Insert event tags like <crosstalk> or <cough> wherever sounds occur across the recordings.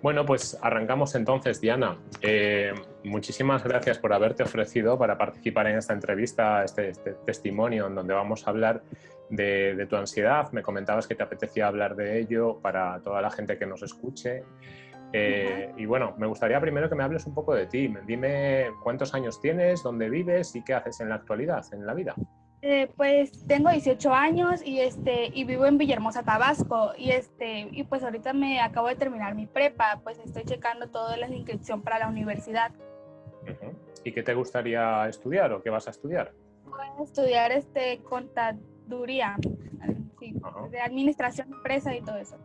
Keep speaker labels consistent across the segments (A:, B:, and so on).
A: Bueno, pues arrancamos entonces, Diana. Eh, muchísimas gracias por haberte ofrecido para participar en esta entrevista, este, este testimonio en donde vamos a hablar de, tu ansiedad. Me comentabas que te apetecía hablar de ello para toda la gente que nos escuche. Eh, y bueno, me gustaría primero que me hables un poco de ti. Dime cuántos años tienes, dónde vives y qué haces en la actualidad, en la vida.
B: Eh, pues tengo 18 años y este y vivo en Villahermosa, Tabasco y este y pues ahorita me acabo de terminar mi prepa, pues estoy checando toda la inscripción para la universidad.
A: ¿Y qué te gustaría estudiar o qué vas a estudiar?
B: Voy a estudiar este contaduría, sí, de administración de empresa y todo eso.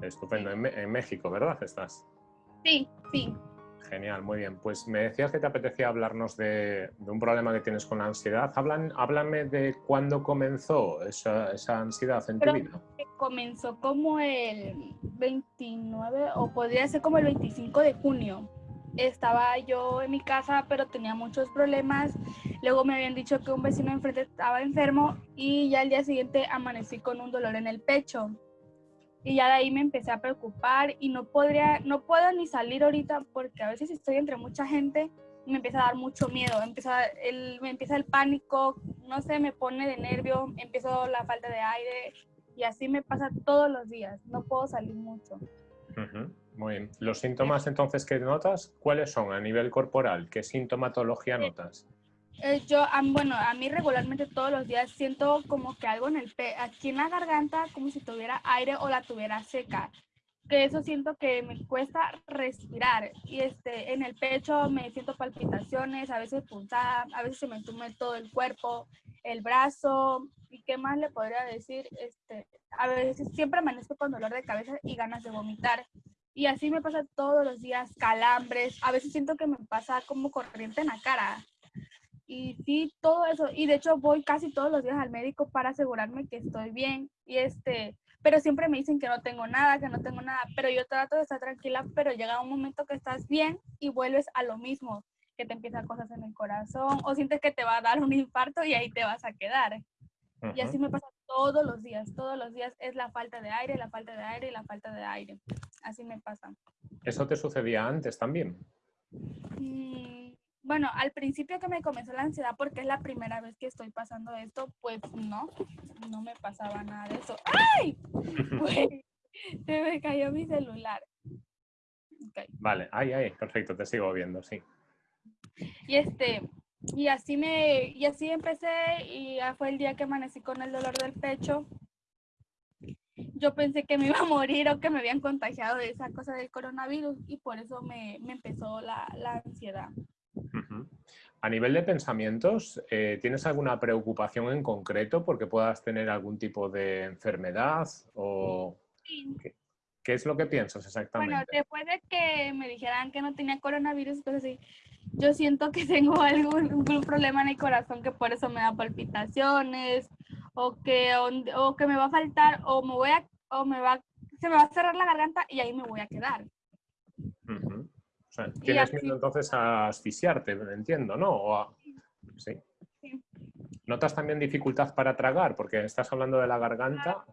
A: Estupendo, en, en México, ¿verdad? Estás.
B: Sí, sí.
A: Genial, muy bien. Pues me decías que te apetecía hablarnos de, un problema que tienes con la ansiedad. Hablan, háblame de cuándo comenzó esa, ansiedad en tu vida.
B: Comenzó como el 29 o podría ser como el 25 de junio. Estaba yo en mi casa, pero tenía muchos problemas. Luego me habían dicho que un vecino enfrente estaba enfermo y ya el día siguiente amanecí con un dolor en el pecho y ya de ahí me empecé a preocupar y no podría, no puedo ni salir ahorita porque a veces estoy entre mucha gente y me empieza a dar mucho miedo, empieza el, me empieza el pánico, no sé, me pone de nervio, empiezo la falta de aire y así me pasa todos los días, no puedo salir mucho.
A: Muy bien. ¿Los síntomas entonces que notas, cuáles son a nivel corporal? ¿Qué sintomatología notas?
B: Eh, yo, bueno, a mí regularmente todos los días siento como que algo en el pe aquí en la garganta, como si tuviera aire o la tuviera seca. Que eso siento que me cuesta respirar. Y este, en el pecho me siento palpitaciones, a veces punzada, a veces se me entume todo el cuerpo, el brazo. ¿Y qué más le podría decir? Este, a veces siempre amanezco con dolor de cabeza y ganas de vomitar. Y así me pasa todos los días, calambres. A veces siento que me pasa como corriente en la cara y sí, todo eso. Y de hecho voy casi todos los días al médico para asegurarme que estoy bien. Y este, pero siempre me dicen que no tengo nada, que no tengo nada. Pero yo trato de estar tranquila, pero llega un momento que estás bien y vuelves a lo mismo, que te empiezan cosas en el corazón o sientes que te va a dar un infarto y ahí te vas a quedar. Y así me pasa todos los días, todos los días es la falta de aire, la falta de aire y la falta de aire. Así me pasa.
A: ¿Eso te sucedía antes también?
B: Mm, bueno, al principio que me comenzó la ansiedad porque es la primera vez que estoy pasando esto, pues no, no me pasaba nada de eso. ¡Ay! <laughs> se me cayó mi celular.
A: Vale, ay, ay, perfecto, te sigo viendo, sí.
B: Y este, y así me, y así empecé y ya fue el día que amanecí con el dolor del pecho. Yo pensé que me iba a morir o que me habían contagiado de esa cosa del coronavirus y por eso me, empezó la, la ansiedad.
A: A nivel de pensamientos, eh, ¿tienes alguna preocupación en concreto porque puedas tener algún tipo de enfermedad o ¿qué, es lo que piensas exactamente?
B: Bueno, después de que me dijeran que no tenía coronavirus, pues sí, yo siento que <laughs> tengo algún, problema en el corazón que por eso me da palpitaciones o que, o, que me va a faltar o me voy a, o me va, se me va a cerrar la garganta y ahí me voy a quedar.
A: O sea, tienes miedo entonces a asfixiarte, entiendo, ¿no? ¿sí? ¿Notas también dificultad para tragar? Porque estás hablando de la garganta.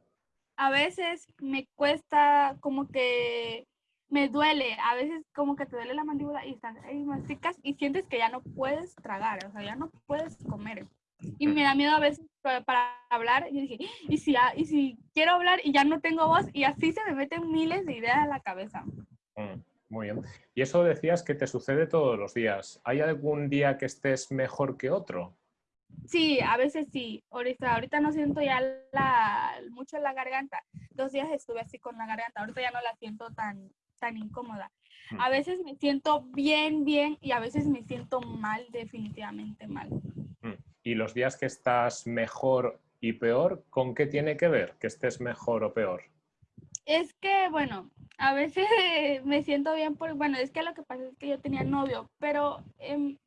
B: A veces me cuesta como que me duele, a veces como que te duele la mandíbula y estás ahí masticas y sientes que ya no puedes tragar, o sea, ya no puedes comer. Y me da miedo a veces para, hablar y dije, ¿y si, y si quiero hablar y ya no tengo voz? Y así se me meten miles de ideas a la cabeza.
A: Mm. Muy bien. Y eso decías que te sucede todos los días. ¿Hay algún día que estés mejor que otro?
B: Sí, a veces sí. Ahorita, ahorita no siento ya la, mucho la garganta. Dos días estuve así con la garganta. Ahorita ya no la siento tan, tan incómoda. Mm. A veces me siento bien, bien y a veces me siento mal, definitivamente mal.
A: Mm. ¿Y los días que estás mejor y peor, con qué tiene que ver que estés mejor o peor?
B: Es que, bueno, a veces <laughs> me siento bien por, bueno, es que lo que pasa es que yo tenía novio, pero eh,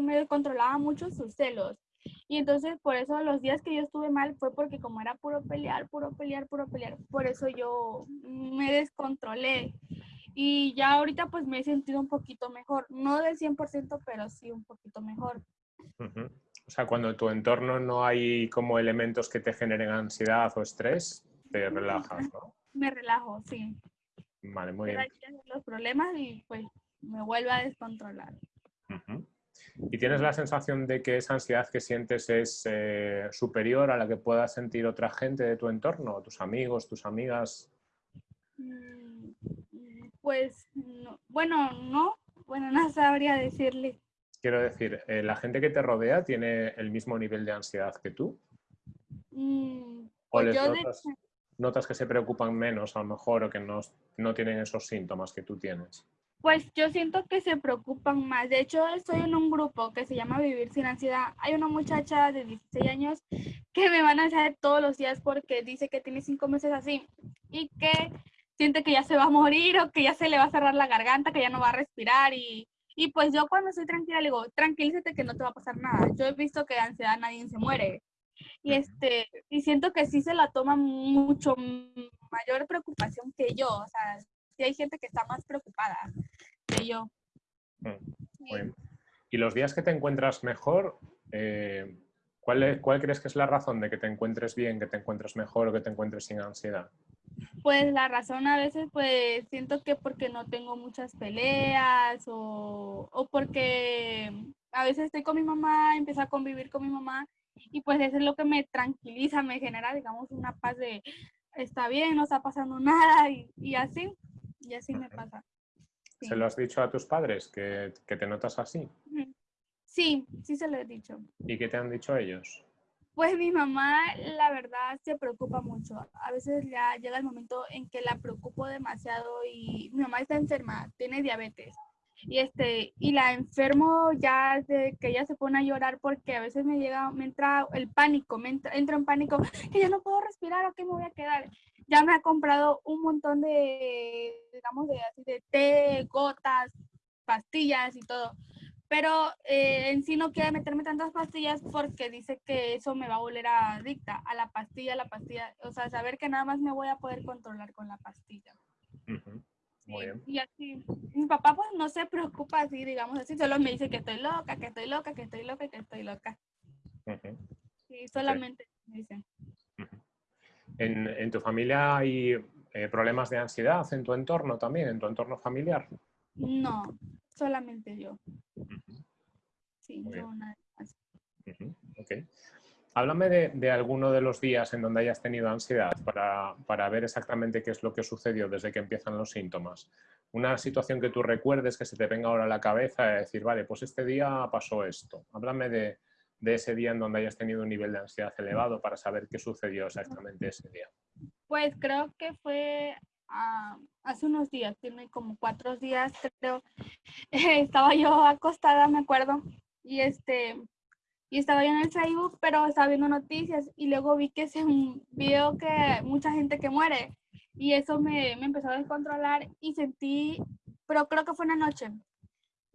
B: me controlaba mucho sus celos. Y entonces por eso los días que yo estuve mal fue porque como era puro pelear, puro pelear, puro pelear, por eso yo me descontrolé. Y ya ahorita pues me he sentido un poquito mejor, no del 100%, pero sí un poquito mejor.
A: O sea, cuando en tu entorno no hay como elementos que te generen ansiedad o estrés, te relajas, ¿no? <laughs>
B: Me relajo, sí.
A: Vale, muy bien.
B: los problemas y pues me vuelve a descontrolar.
A: ¿Y tienes la sensación de que esa ansiedad que sientes es eh, superior a la que pueda sentir otra gente de tu entorno, tus amigos, tus amigas?
B: Mm, pues, bueno, no, bueno, <laughs> no sabría decirle.
A: Quiero decir, eh, ¿la gente que te rodea tiene el mismo nivel de ansiedad que tú?
B: Mm,
A: ¿O pues les notas, que se preocupan menos a lo mejor o que no, no tienen esos síntomas que tú tienes?
B: Pues yo siento que se preocupan más. De hecho, estoy en un grupo que se llama Vivir sin ansiedad. Hay una muchacha de 16 años que me van a hacer todos los días porque dice que tiene cinco meses así y que siente que ya se va a morir o que ya se le va a cerrar la garganta, que ya no va a respirar y, y pues yo cuando estoy tranquila le digo, tranquilízate que no te va a pasar nada. Yo he visto que de ansiedad nadie se muere. Y, este, y siento que sí se la toma mucho mayor preocupación que yo. O sea, sí hay gente que está más preocupada que yo.
A: Mm, y los días que te encuentras mejor, eh, ¿cuál, ¿cuál crees que es la razón de que te encuentres bien, que te encuentres mejor o que te encuentres sin ansiedad?
B: Pues la razón a veces pues siento que porque no tengo muchas peleas o, o porque a veces estoy con mi mamá, empiezo a convivir con mi mamá y pues eso es lo que me tranquiliza, me genera digamos una paz de está bien, no está pasando nada y, y así, y así me pasa.
A: ¿Se lo has dicho a tus padres que, que, te notas así?
B: Sí, sí se lo he dicho.
A: ¿Y qué te han dicho ellos?
B: Pues mi mamá, la verdad, se preocupa mucho. A veces ya llega el momento en que la preocupo demasiado y mi mamá está enferma, tiene diabetes. Y, este, y la enfermo ya de que ella se pone a llorar porque a veces me llega, me entra el pánico, me entra, en pánico, que ya no puedo respirar o que me voy a quedar. Ya me ha comprado un montón de, digamos, de, así de té, gotas, pastillas y todo pero eh, en sí no quiere meterme tantas pastillas porque dice que eso me va a volver adicta a la pastilla, a la pastilla, o sea, saber que nada más me voy a poder controlar con la pastilla.
A: Muy bien.
B: Y así, mi papá pues no se preocupa así, digamos así, solo me dice que estoy loca, que estoy loca, que estoy loca, que estoy loca. Sí, solamente me dicen.
A: ¿En, ¿En, tu familia hay eh, problemas de ansiedad en tu entorno también, en tu entorno familiar?
B: No, solamente yo. Sí, no nada más.
A: Háblame de, alguno de los días en donde hayas tenido ansiedad para, ver exactamente qué es lo que sucedió desde que empiezan los síntomas. Una situación que tú recuerdes, que se te venga ahora a la cabeza y decir, vale, pues este día pasó esto. Háblame de, ese día en donde hayas tenido un nivel de ansiedad elevado para saber qué sucedió exactamente ese día.
B: Pues creo que fue Ah, hace unos días, tiene como cuatro días, creo, <laughs> estaba yo acostada, me acuerdo, y este, y estaba yo en el Facebook, pero estaba viendo noticias y luego vi que se vio que mucha gente que muere y eso me, me empezó a descontrolar y sentí, pero creo que fue una noche,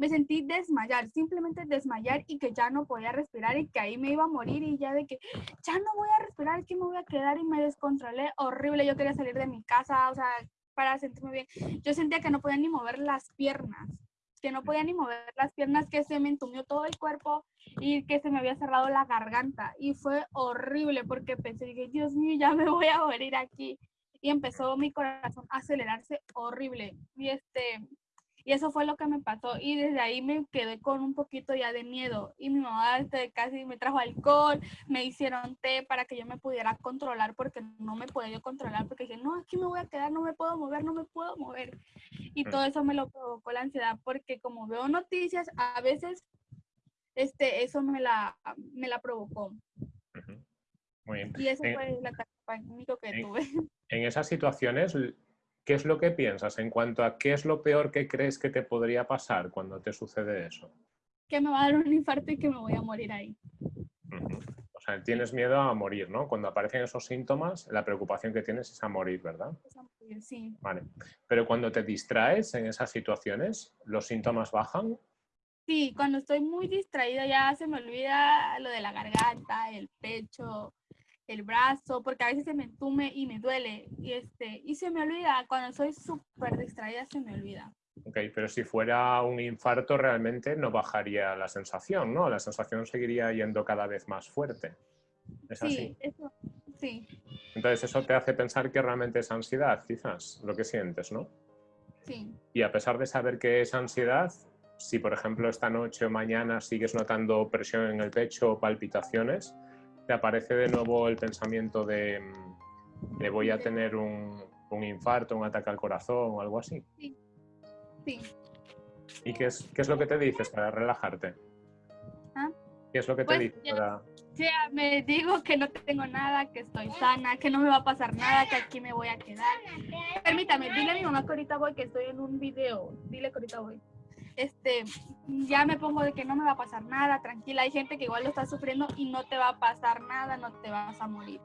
B: me sentí desmayar, simplemente desmayar y que ya no podía respirar y que ahí me iba a morir y ya de que ya no voy a respirar, aquí me voy a quedar y me descontrolé horrible. Yo quería salir de mi casa, o sea, para sentirme bien. Yo sentía que no podía ni mover las piernas, que no podía ni mover las piernas, que se me entumió todo el cuerpo y que se me había cerrado la garganta. Y fue horrible porque pensé, dije, Dios mío, ya me voy a morir aquí. Y empezó mi corazón a acelerarse horrible. Y este, y eso fue lo que me pasó. Y desde ahí me quedé con un poquito ya de miedo. Y mi mamá este, casi me trajo alcohol, me hicieron té para que yo me pudiera controlar porque no me podía yo controlar porque dije, no, aquí me voy a quedar, no me puedo mover, no me puedo mover. Y todo eso me lo provocó la ansiedad porque como veo noticias, a veces este, eso me la, me la provocó.
A: Muy bien.
B: Y eso fue la único que tuve.
A: En esas situaciones, ¿Qué es lo que piensas en cuanto a qué es lo peor que crees que te podría pasar cuando te sucede eso?
B: Que me va a dar un infarto y que me voy a morir ahí.
A: O sea, tienes miedo a morir, ¿no? Cuando aparecen esos síntomas, la preocupación que tienes es a morir, ¿verdad?
B: Es a morir, sí.
A: Vale. Pero cuando te distraes en esas situaciones, ¿los síntomas bajan?
B: Sí, cuando estoy muy distraída ya se me olvida lo de la garganta, el pecho, el brazo, porque a veces se me entume y me duele. Y, este, y se me olvida, cuando soy súper distraída se me olvida.
A: Ok, pero si fuera un infarto realmente no bajaría la sensación, ¿no? La sensación seguiría yendo cada vez más fuerte. ¿Es
B: sí,
A: así?
B: Eso, sí.
A: Entonces eso te hace pensar que realmente es ansiedad, quizás, lo que sientes, ¿no?
B: Sí.
A: Y a pesar de saber que es ansiedad, si por ejemplo esta noche o mañana sigues notando presión en el pecho o palpitaciones, te aparece de nuevo el pensamiento de, de voy a tener un, un, infarto, un ataque al corazón o algo así.
B: Sí. sí.
A: ¿Y qué es, qué es lo que te dices para relajarte?
B: ¿Ah?
A: ¿Qué es lo que te
B: Pues,
A: dices
B: ya-
A: para...?
B: Sí, me digo que no tengo nada, que estoy sana, que no me va a pasar nada, que aquí me voy a quedar. Permítame, dile a mi mamá que ahorita voy, que estoy en un video. Dile que ahorita voy. Este, ya me pongo de que no me va a pasar nada, tranquila. Hay gente que igual lo está sufriendo y no te va a pasar nada, no te vas a morir.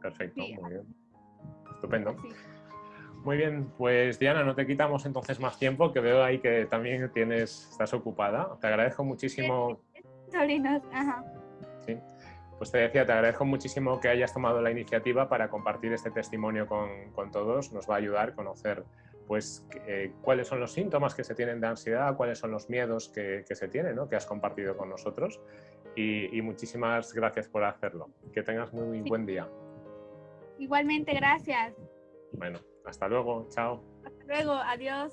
A: Perfecto,
B: Sí.
A: muy bien. Estupendo.
B: Sí.
A: Muy bien, pues Diana, no te quitamos entonces más tiempo, que veo ahí que también tienes, estás ocupada. Te agradezco muchísimo,
B: Sobrinos, ajá.
A: sí. Pues te decía, te agradezco muchísimo que hayas tomado la iniciativa para compartir este testimonio con, con todos. Nos va a ayudar a conocer pues, eh, cuáles son los síntomas que se tienen de ansiedad, cuáles son los miedos que, que se tienen, ¿no? que has compartido con nosotros. Y, y muchísimas gracias por hacerlo. Que tengas muy
B: Sí.
A: buen día.
B: Igualmente, gracias.
A: Bueno, hasta luego. Chao.
B: Hasta luego, adiós.